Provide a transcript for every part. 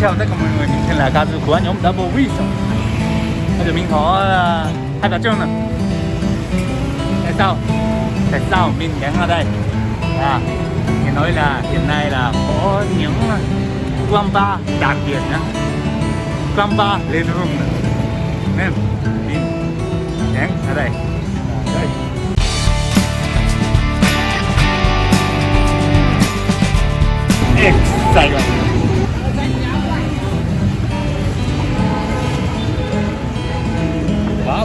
sao tất cả mọi người mình tên là Kazu của nhóm Double Wheat bây giờ mình có uh, hai bà trưng này tại sao? Tại sao mình đến ở đây? À thì nói là hiện nay là có những quán đặc biệt nhá. Quán bar lên room nên mình đến ở đây. À, đây. Excited. quá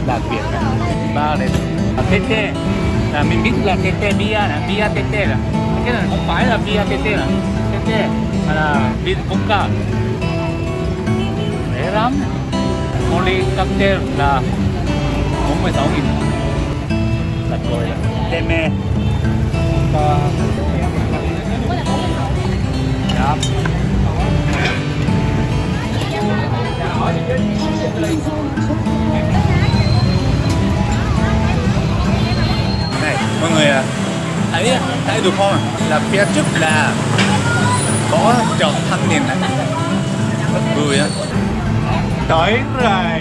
đặc biệt ba đấy. Tê tê là mình biết là tê tê bia là bia tê tê là cái này không phải là bia tê tê là tê tê mà là vin vodka rẻ lắm. Một ly cocktail là 46 nghìn. Thật rồi. Tê mê và mọi người à, thấy thấy được không? Là phía trước là có chợ thanh niên này. Rất vui á. Tới rồi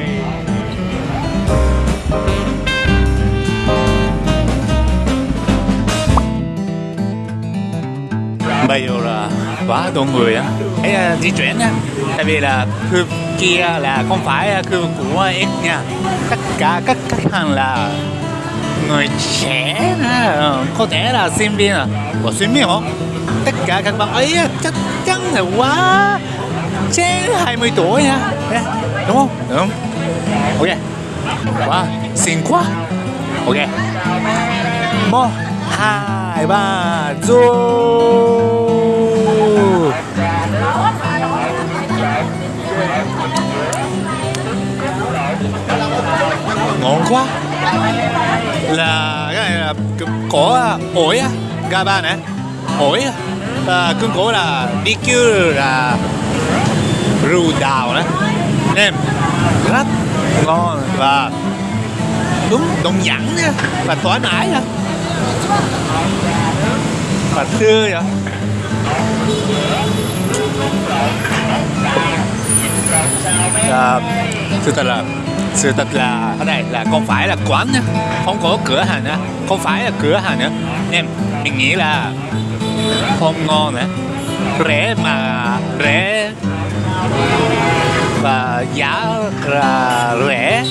bây giờ là quá đông người á. Ấy à, di chuyển á tại vì là khu kia là không phải khu của X nha. Tất cả các khách hàng là người trẻ đó. có thể là sinh viên à? Của sinh viên không tất cả các bạn ấy chắc chắn là quá trên 20 tuổi nha đúng không? Đúng ok. Quá, xinh quá. Ok. Một, hai, ba vô ngon quá là cái này là có à, ổi á gaba này ổi à, cưng cổ là BQ là rù đào đấy em rất ngon. Và đúng đồng dẫn nha. Và thoải mái nha. Và tươi vậy. À, thực thật là sự thật là ở đây là không phải là quán nữa không có cửa hàng nữa không phải là cửa hàng nữa em mình nghĩ là không ngon nữa rẻ mà, rẻ và giá là rẻ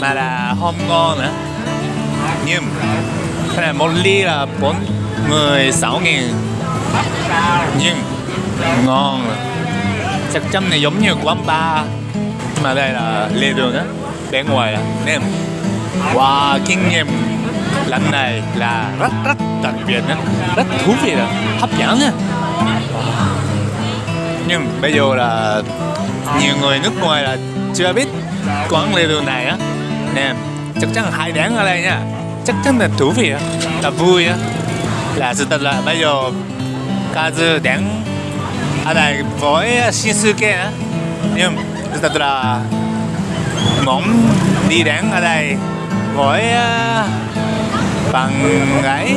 mà là không ngon nữa nhưng, cái này một ly là bốn mười sáu nghìn. Nhưng, ngon. Chắc chắn này giống như quán bar. Mà đây là lề đường á bên ngoài là nem wow kinh nghiệm lần này là rất rất đặc biệt á rất thú vị đó, hấp dẫn nha. Nhưng bây giờ là nhiều người nước ngoài là chưa biết quán lê đường này á. Nè, chắc chắn hai đáng ở đây nha. Chắc chắn là thú vị á là vui á. Là sự thật là bây giờ Kazu đáng ở đây với Shinsuke á. Nhưng sự thật là mỏng đi đến ở đây. Với ờ, bằng ấy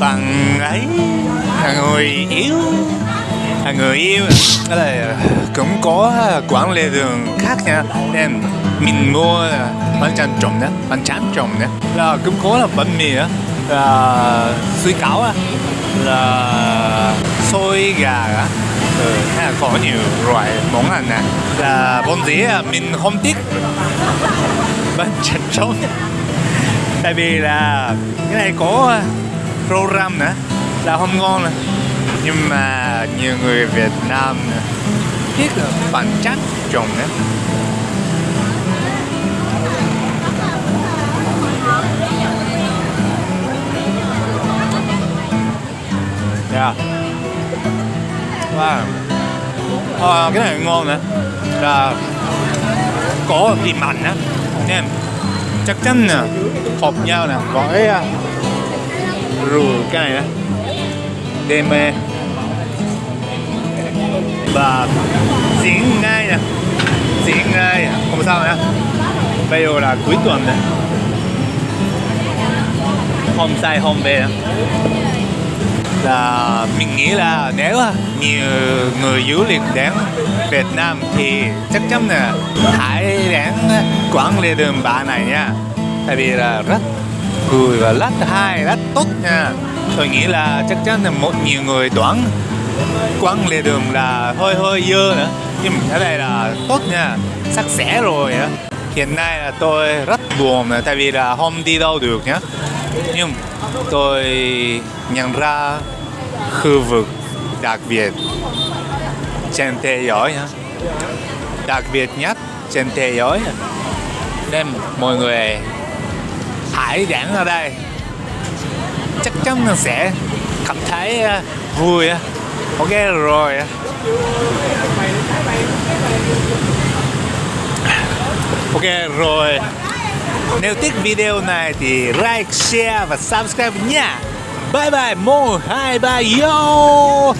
bằng ấy, là người yếu là người yêu. Ở đây ờ, cũng có ờ, quán lề đường khác nha nên mình mua bánh tráng trộn đó, bánh tráng trộn đó. Là cũng có là bánh mì á, là suy cáo á, là xôi gà á. Ừ, hay là có nhiều loại món ăn nè. Là món gì à, mình không thích. Bánh chân trống. Tại vì là cái này có program nữa là không ngon nè. Nhưng mà nhiều người Việt Nam biết là bánh trồng trộn nữa Yeah. Dạ và À, ờ, cái này ngon nè. Là có vị mặn á. Em chắc chắn nè. Hợp nhau nè. Với à, rượu cái này nè. Đêm mê và diễn ngay nè. Diễn ngay. Không sao nè bây giờ là cuối tuần nè. Hôm sai hôm về nè là mình nghĩ là nếu nhiều người du lịch đến Việt Nam thì chắc chắn là hãy đến quán lề đường bà này nha. Tại vì là rất vui và rất hay, rất tốt nha. Tôi nghĩ là chắc chắn là một nhiều người đoán quán lề đường là hơi hơi dơ nữa. Nhưng cái này là tốt nha, sạch sẽ rồi á. Hiện nay là tôi rất buồn tại vì là không đi đâu được nhá nhưng tôi nhận ra khu vực đặc biệt trên thế giới đặc biệt nhất trên thế giới nên mọi người hãy đến ở đây. Chắc chắn sẽ cảm thấy à, vui ok, rồi ok, rồi nếu thích video này thì like, share và subscribe nha. Bye bye một hai ba, yo!